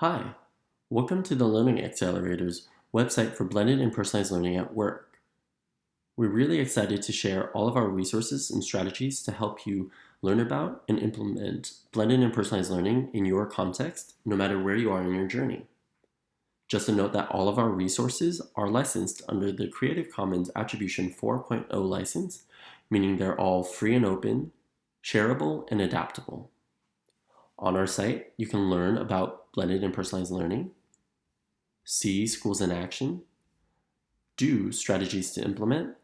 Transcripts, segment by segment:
Hi, welcome to the Learning Accelerators website for blended and personalized learning at work. We're really excited to share all of our resources and strategies to help you learn about and implement blended and personalized learning in your context, no matter where you are in your journey. Just a note that all of our resources are licensed under the Creative Commons Attribution 4.0 license, meaning they're all free and open, shareable, and adaptable. On our site, you can learn about blended and personalized learning, see schools in action, do strategies to implement,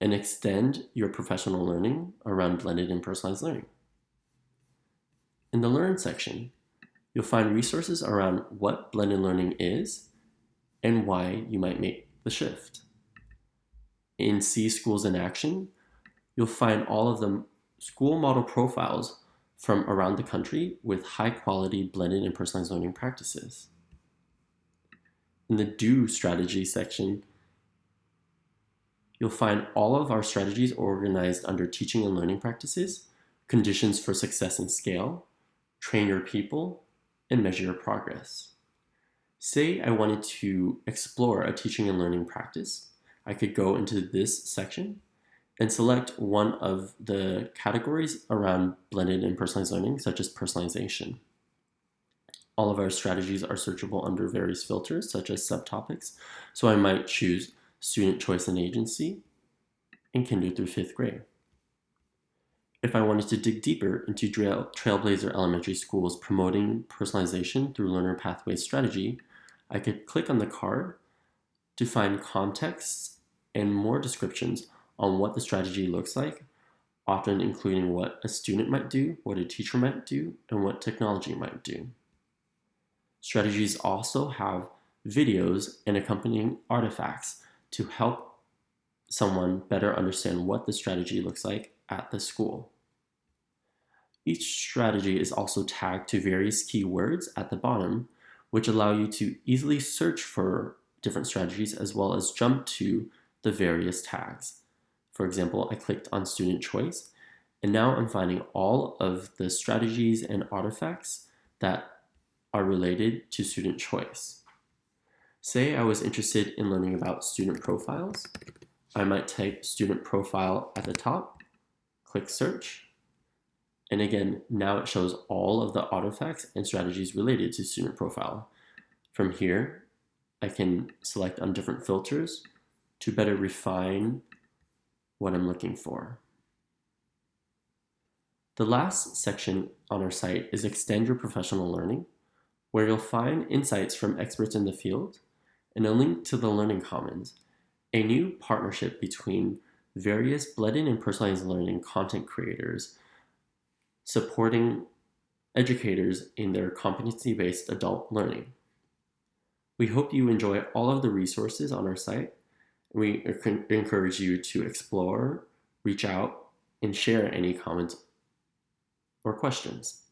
and extend your professional learning around blended and personalized learning. In the Learn section, you'll find resources around what blended learning is and why you might make the shift. In See Schools in Action, you'll find all of the school model profiles from around the country with high quality blended and personalized learning practices. In the Do strategy section, you'll find all of our strategies organized under teaching and learning practices, conditions for success and scale, train your people, and measure your progress. Say I wanted to explore a teaching and learning practice, I could go into this section and select one of the categories around blended and personalized learning, such as personalization. All of our strategies are searchable under various filters, such as subtopics. So I might choose student choice and agency and kinder through fifth grade. If I wanted to dig deeper into Trailblazer Elementary School's promoting personalization through learner pathway strategy, I could click on the card to find contexts and more descriptions on what the strategy looks like, often including what a student might do, what a teacher might do, and what technology might do. Strategies also have videos and accompanying artifacts to help someone better understand what the strategy looks like at the school. Each strategy is also tagged to various keywords at the bottom, which allow you to easily search for different strategies as well as jump to the various tags. For example, I clicked on student choice, and now I'm finding all of the strategies and artifacts that are related to student choice. Say I was interested in learning about student profiles. I might type student profile at the top, click search, and again, now it shows all of the artifacts and strategies related to student profile. From here, I can select on different filters to better refine what I'm looking for. The last section on our site is Extend Your Professional Learning, where you'll find insights from experts in the field and a link to the Learning Commons, a new partnership between various blended and personalized learning content creators supporting educators in their competency-based adult learning. We hope you enjoy all of the resources on our site we encourage you to explore, reach out, and share any comments or questions.